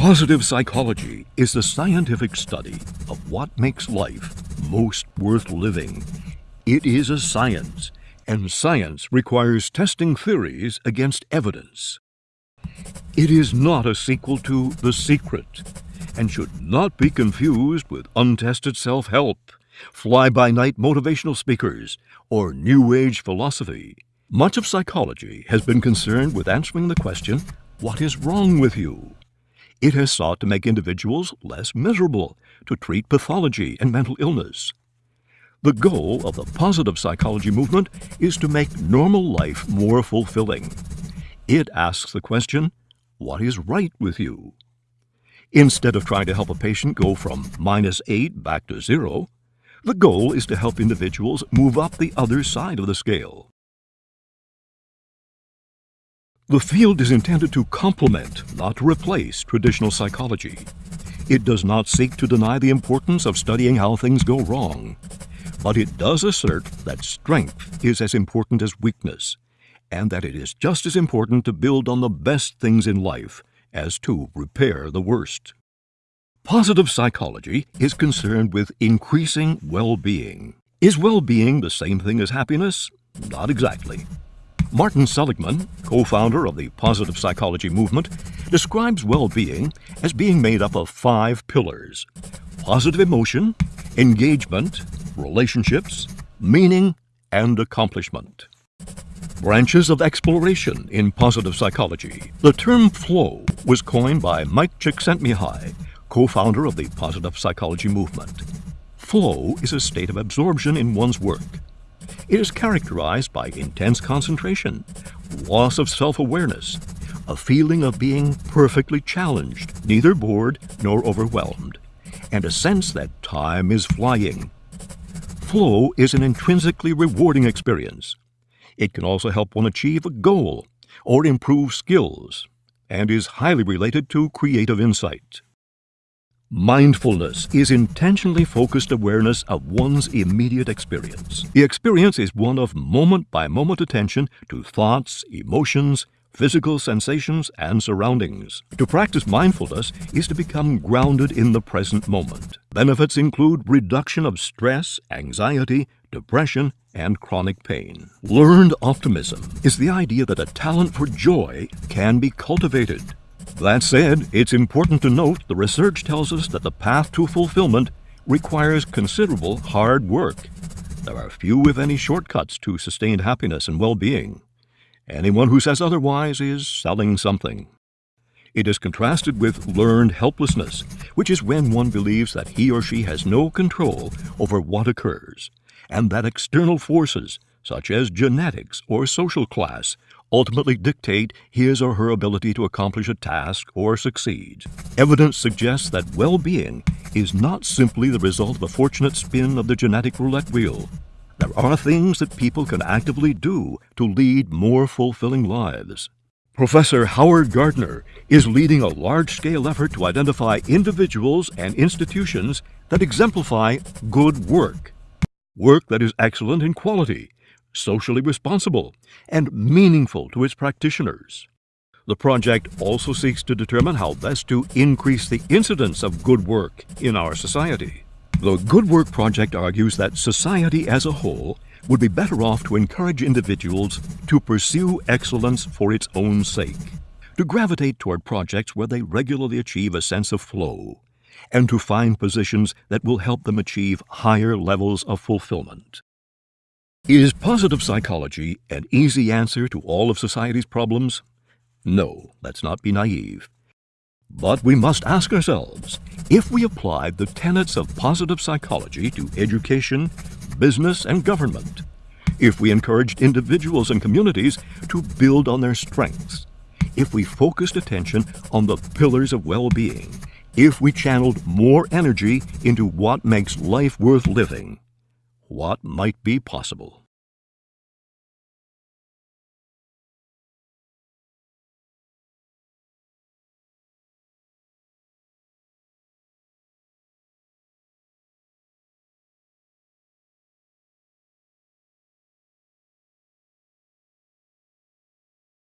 Positive psychology is the scientific study of what makes life most worth living. It is a science, and science requires testing theories against evidence. It is not a sequel to The Secret, and should not be confused with untested self-help, fly-by-night motivational speakers, or New Age philosophy. Much of psychology has been concerned with answering the question, what is wrong with you? It has sought to make individuals less miserable, to treat pathology and mental illness. The goal of the positive psychology movement is to make normal life more fulfilling. It asks the question, what is right with you? Instead of trying to help a patient go from minus 8 back to 0, the goal is to help individuals move up the other side of the scale. The field is intended to complement, not replace, traditional psychology. It does not seek to deny the importance of studying how things go wrong, but it does assert that strength is as important as weakness, and that it is just as important to build on the best things in life as to repair the worst. Positive psychology is concerned with increasing well-being. Is well-being the same thing as happiness? Not exactly. Martin Seligman, co-founder of the positive psychology movement, describes well-being as being made up of five pillars. Positive emotion, engagement, relationships, meaning, and accomplishment. Branches of exploration in positive psychology. The term flow was coined by Mike Csikszentmihalyi, co-founder of the positive psychology movement. Flow is a state of absorption in one's work, it is characterized by intense concentration, loss of self-awareness, a feeling of being perfectly challenged, neither bored nor overwhelmed, and a sense that time is flying. Flow is an intrinsically rewarding experience. It can also help one achieve a goal or improve skills, and is highly related to creative insight. Mindfulness is intentionally focused awareness of one's immediate experience. The experience is one of moment-by-moment -moment attention to thoughts, emotions, physical sensations, and surroundings. To practice mindfulness is to become grounded in the present moment. Benefits include reduction of stress, anxiety, depression, and chronic pain. Learned optimism is the idea that a talent for joy can be cultivated. That said, it's important to note the research tells us that the path to fulfillment requires considerable hard work. There are few, if any, shortcuts to sustained happiness and well-being. Anyone who says otherwise is selling something. It is contrasted with learned helplessness, which is when one believes that he or she has no control over what occurs, and that external forces, such as genetics or social class, ultimately dictate his or her ability to accomplish a task or succeed. Evidence suggests that well-being is not simply the result of a fortunate spin of the genetic roulette wheel. There are things that people can actively do to lead more fulfilling lives. Professor Howard Gardner is leading a large-scale effort to identify individuals and institutions that exemplify good work. Work that is excellent in quality, socially responsible, and meaningful to its practitioners. The project also seeks to determine how best to increase the incidence of good work in our society. The Good Work Project argues that society as a whole would be better off to encourage individuals to pursue excellence for its own sake, to gravitate toward projects where they regularly achieve a sense of flow, and to find positions that will help them achieve higher levels of fulfillment. Is positive psychology an easy answer to all of society's problems? No, let's not be naive. But we must ask ourselves, if we applied the tenets of positive psychology to education, business, and government, if we encouraged individuals and communities to build on their strengths, if we focused attention on the pillars of well-being, if we channeled more energy into what makes life worth living, what might be possible.